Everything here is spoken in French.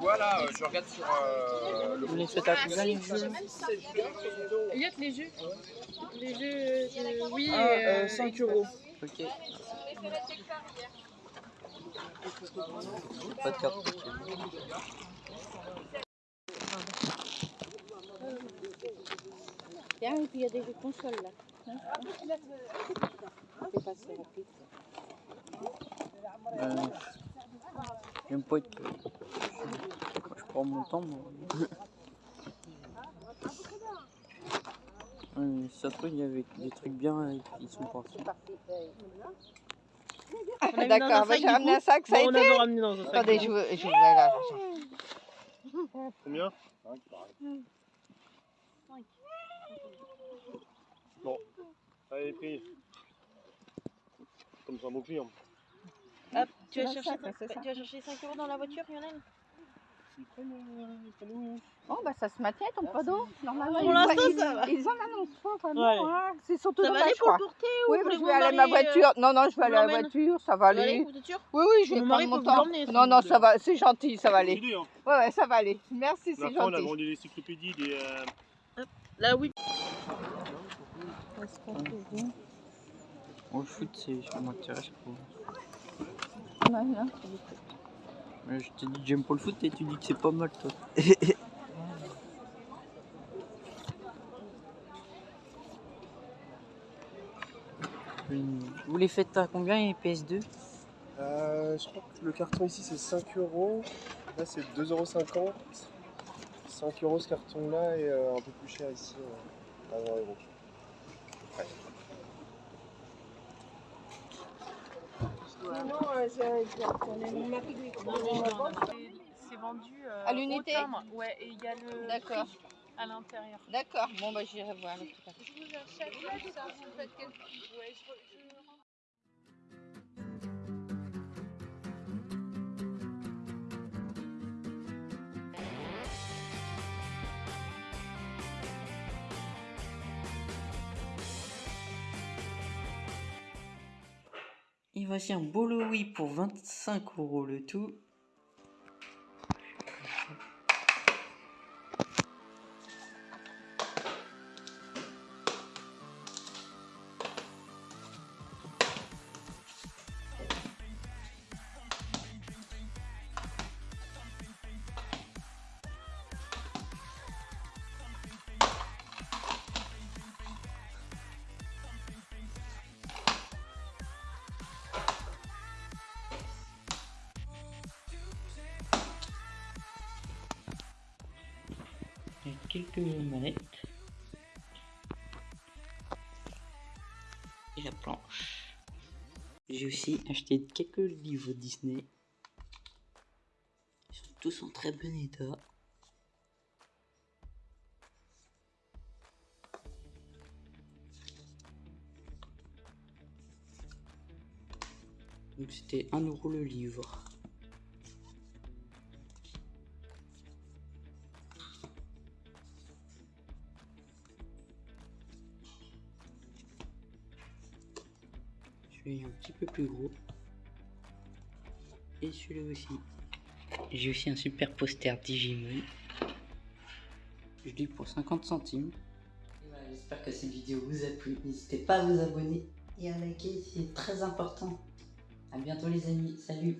Voilà, je regarde sur euh, le les les jeux les jeux. Oui. Ah, et, euh, 5 euros. Ok. Pas il y a des jeux là. Hein? C'est passé rapide. Euh, J'aime pas être. Je prends mon temps, moi. Ça se trouve, il y avait des trucs bien et ils sont partis. D'accord, bah, j'ai ramené un sac, ça a été a ramené dans un sac. Attendez, je coup. vous, je vous voilà. Combien Bon, allez, pris. Comme ça, beau client. Hop, tu vas, chercher, un sac, c'est ça. tu vas chercher 5 euros dans la voiture, Lionel? Bon, bah ça se maintient ton d'eau. Normalement, Pour ils, l'instant, ils, ça va. ils en annoncent pas vraiment. Ouais. hein. C'est surtout Ça va dommage, aller je pour le porter ou Oui, mais je vais aller à ma euh, voiture. Non, non, je vais aller à la voiture, ça va aller. Oui, oui, je vais prendre mon temps. Non, non, ça va, c'est gentil, ça va aller. Hein. Ouais, ouais, ça va aller. Merci, c'est fois, on a gentil. vendu l'encyclopédie des. Là, oui. Le foot, c'est, ça m'intéresse pas. Je t'ai dit que j'aime pas le foot et tu dis que c'est pas mal, toi. Vous les faites à combien les PS2 Euh, je crois que le carton ici c'est 5 euros. Là c'est 2,50 euros. 5 euros ce carton là et euh, un peu plus cher ici euh, à 20 euros. C'est vendu euh, À l'unité. Ouais, et il y a le D'accord. à l'intérieur. D'accord, bon, bah j'irai voir. tout à l'heure. Je vous achète ça, vous faites quelque chose. Et voici un bolo pour 25 euros le tout. Quelques manettes. Et la planche. J'ai aussi acheté quelques livres Disney. Ils sont tous en très bon état. Donc c'était 1 euro le livre. Un petit peu plus gros. Et celui-là aussi. J'ai aussi un super poster Digimon. Je l'ai pour 50 centimes. J'espère que cette vidéo vous a plu. N'hésitez pas à vous abonner et à liker, c'est très important. A bientôt les amis, salut